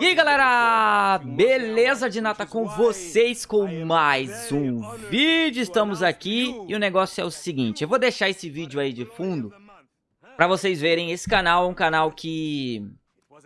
E aí galera, beleza de nata com vocês com mais um vídeo, estamos aqui e o negócio é o seguinte, eu vou deixar esse vídeo aí de fundo pra vocês verem, esse canal é um canal que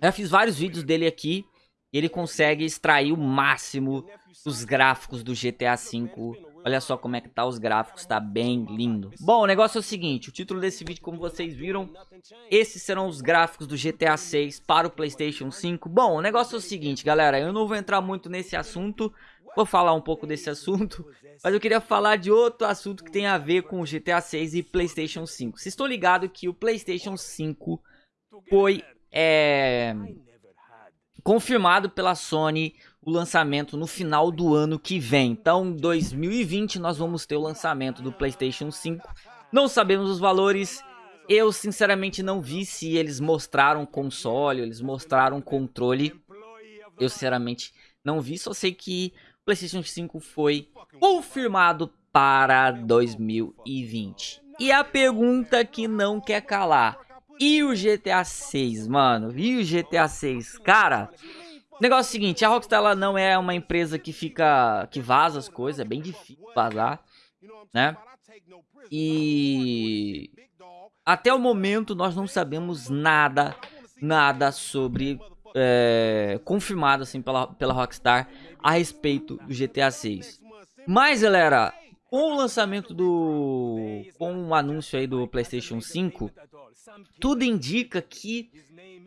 eu fiz vários vídeos dele aqui e ele consegue extrair o máximo dos gráficos do GTA V Olha só como é que tá os gráficos, tá bem lindo. Bom, o negócio é o seguinte, o título desse vídeo, como vocês viram, esses serão os gráficos do GTA 6 para o Playstation 5. Bom, o negócio é o seguinte, galera, eu não vou entrar muito nesse assunto, vou falar um pouco desse assunto, mas eu queria falar de outro assunto que tem a ver com o GTA 6 e Playstation 5. Vocês estão ligados que o Playstation 5 foi é, confirmado pela Sony o lançamento no final do ano que vem. Então, 2020 nós vamos ter o lançamento do PlayStation 5. Não sabemos os valores. Eu sinceramente não vi se eles mostraram console, eles mostraram controle. Eu sinceramente não vi, só sei que o PlayStation 5 foi confirmado para 2020. E a pergunta que não quer calar. E o GTA 6, mano? E o GTA 6? Cara, negócio é o seguinte, a Rockstar ela não é uma empresa que fica, que vaza as coisas, é bem difícil vazar, né? E até o momento nós não sabemos nada, nada sobre, é, confirmado assim pela, pela Rockstar a respeito do GTA 6. Mas galera, com o lançamento do, com o anúncio aí do PlayStation 5, tudo indica que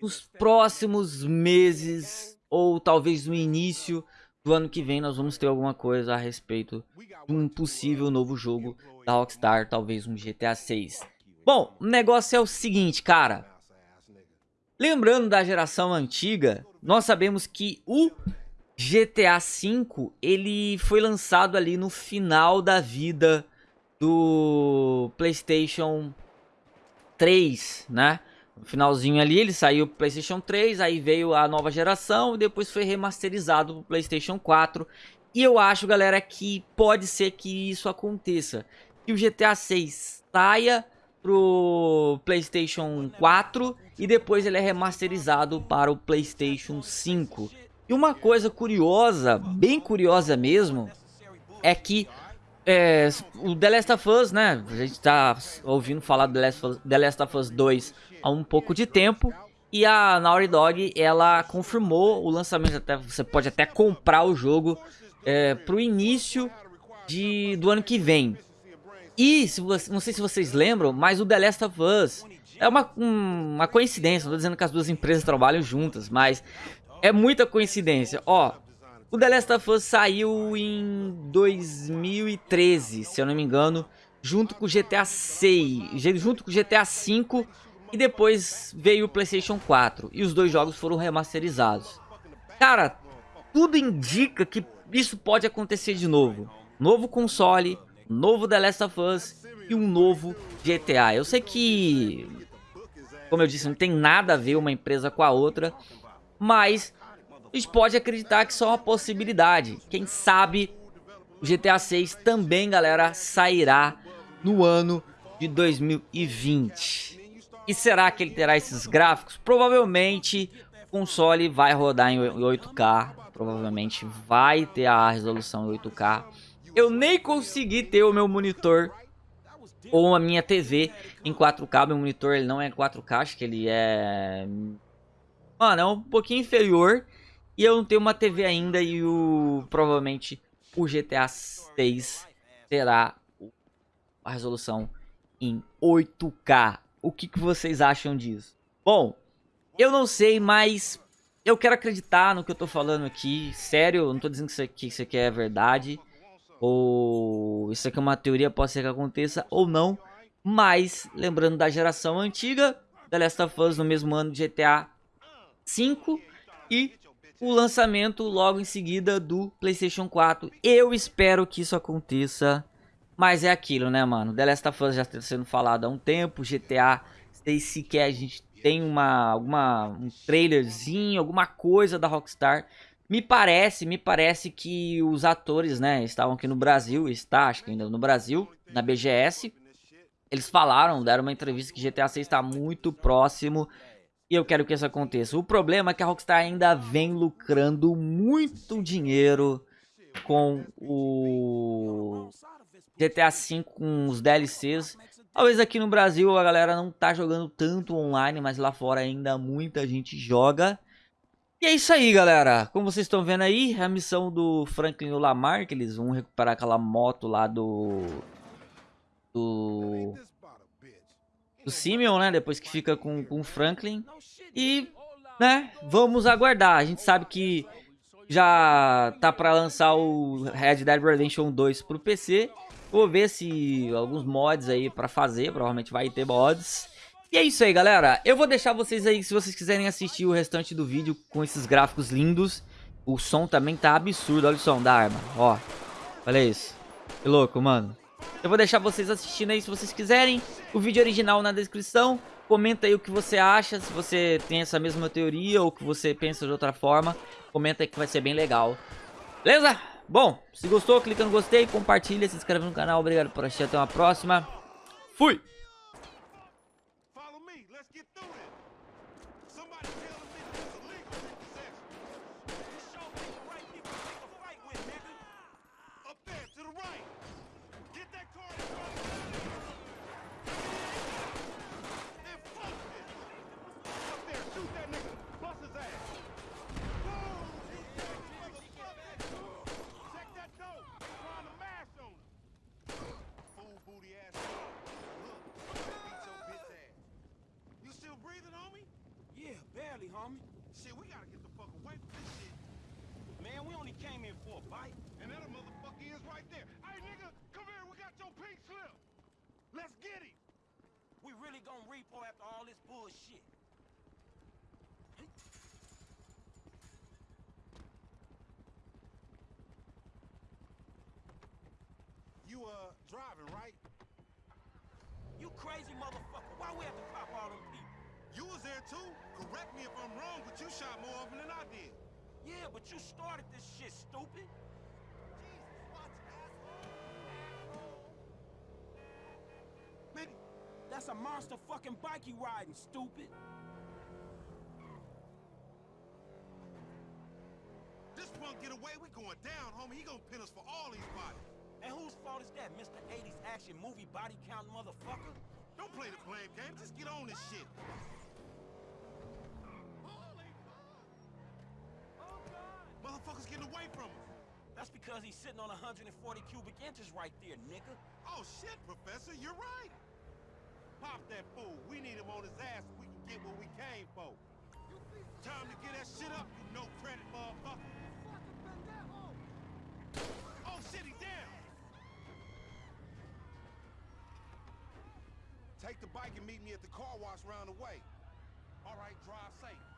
nos próximos meses ou talvez no início do ano que vem nós vamos ter alguma coisa a respeito de um possível novo jogo da Rockstar, talvez um GTA 6. Bom, o negócio é o seguinte, cara. Lembrando da geração antiga, nós sabemos que o GTA V, ele foi lançado ali no final da vida do PlayStation 3, né? No finalzinho ali, ele saiu pro PlayStation 3, aí veio a nova geração e depois foi remasterizado pro PlayStation 4. E eu acho, galera, que pode ser que isso aconteça. Que o GTA 6 saia pro PlayStation 4 e depois ele é remasterizado para o PlayStation 5. E uma coisa curiosa, bem curiosa mesmo, é que é, o The Last of Us, né? A gente tá ouvindo falar do The Last, of, The Last of Us 2 há um pouco de tempo. E a Naughty Dog, ela confirmou o lançamento, até, você pode até comprar o jogo é, pro início de, do ano que vem. E, se você, não sei se vocês lembram, mas o The Last of Us é uma, uma coincidência, não tô dizendo que as duas empresas trabalham juntas, mas é muita coincidência. Ó, o The Last of Us saiu em 2013, se eu não me engano, junto com o GTA 6, junto com o GTA 5 e depois veio o PlayStation 4 e os dois jogos foram remasterizados. Cara, tudo indica que isso pode acontecer de novo. Novo console, novo The Last of Us e um novo GTA. Eu sei que, como eu disse, não tem nada a ver uma empresa com a outra, mas a gente pode acreditar que isso é uma possibilidade. Quem sabe o GTA 6 também, galera, sairá no ano de 2020. E será que ele terá esses gráficos? Provavelmente o console vai rodar em 8K. Provavelmente vai ter a resolução em 8K. Eu nem consegui ter o meu monitor ou a minha TV em 4K. Meu monitor ele não é 4K, acho que ele é... Mano, é um pouquinho inferior. E eu não tenho uma TV ainda e o provavelmente o GTA 6 terá a resolução em 8K. O que, que vocês acham disso? Bom, eu não sei, mas eu quero acreditar no que eu tô falando aqui. Sério, eu não tô dizendo que isso aqui, isso aqui é verdade. Ou isso aqui é uma teoria, pode ser que aconteça ou não. Mas, lembrando da geração antiga, The Last of Us no mesmo ano de GTA 5 e o lançamento logo em seguida do PlayStation 4. Eu espero que isso aconteça, mas é aquilo, né, mano? The Last of Us já está sendo falado há um tempo, GTA, sei sequer a gente tem uma, alguma, um trailerzinho, alguma coisa da Rockstar. Me parece, me parece que os atores, né, estavam aqui no Brasil, está, acho que ainda no Brasil, na BGS. Eles falaram, deram uma entrevista que GTA 6 está muito próximo E eu quero que isso aconteça. O problema é que a Rockstar ainda vem lucrando muito dinheiro com o GTA V, com os DLCs. Talvez aqui no Brasil a galera não tá jogando tanto online, mas lá fora ainda muita gente joga. E é isso aí, galera. Como vocês estão vendo aí, a missão do Franklin Lamar, que eles vão recuperar aquela moto lá do... Do... Do Simeon, né? Depois que fica com, com o Franklin. E, né, vamos aguardar. A gente sabe que já tá pra lançar o Red Dead Redemption 2 pro PC. Vou ver se alguns mods aí pra fazer, provavelmente vai ter mods. E é isso aí, galera. Eu vou deixar vocês aí, se vocês quiserem assistir o restante do vídeo com esses gráficos lindos. O som também tá absurdo, olha o som da arma, ó. Olha isso. Que louco, mano. Eu vou deixar vocês assistindo aí se vocês quiserem. O vídeo original na descrição. Comenta aí o que você acha, se você tem essa mesma teoria ou que você pensa de outra forma. Comenta aí que vai ser bem legal. Beleza? Bom, se gostou, clica no gostei, compartilha, se inscreve no canal. Obrigado por assistir, até uma próxima. Fui! Barely, homie. Shit, we gotta get the fuck away from this shit. Man, we only came in for a bite. And that motherfucker is right there. Hey, nigga, come here. We got your pink slip. Let's get him. We really gonna repo after all this bullshit. You, uh, driving, right? You crazy motherfucker. Why we have to pop all them people? You was there too. Correct me if I'm wrong, but you shot more of them than I did. Yeah, but you started this shit, stupid. Jesus, watch, asshole. Man, that's a monster fucking bike you riding, stupid. This punk get away, we going down, homie. He gonna pin us for all these bodies. And whose fault is that, Mr. 80s action movie body count motherfucker? Don't play the blame game, just get on this shit. Away from us. That's because he's sitting on 140 cubic inches right there, nigga. Oh, shit, Professor, you're right. Pop that fool. We need him on his ass so we can get what we came for. Time to get that shit up, you no credit motherfucker. Oh, shit, he down. Take the bike and meet me at the car wash round the way. All right, drive safe.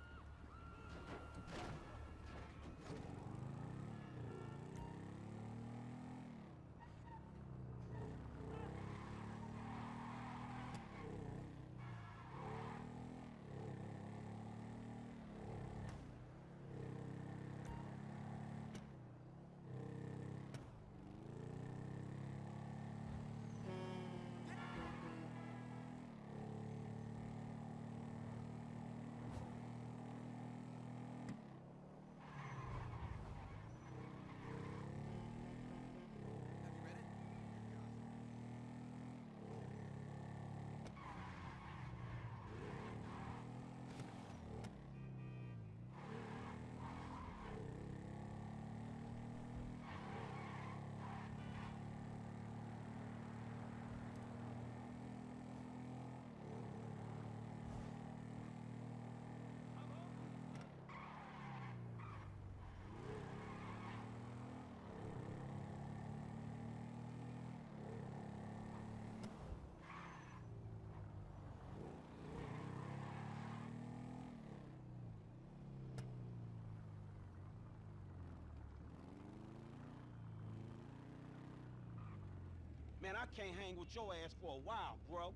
Man, I can't hang with your ass for a while, bro.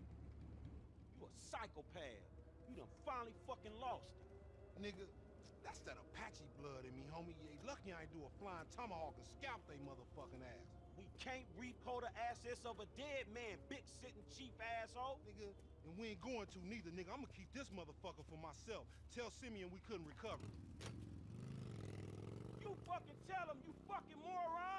You a psychopath. You done finally fucking lost it. Nigga, that's that Apache blood in me, homie. You lucky I ain't do a flying tomahawk and scalp they motherfucking ass. We can't repo the assets of a dead man, bitch sitting chief asshole. Nigga, And we ain't going to neither, nigga. I'm gonna keep this motherfucker for myself. Tell Simeon we couldn't recover. You fucking tell him, you fucking moron!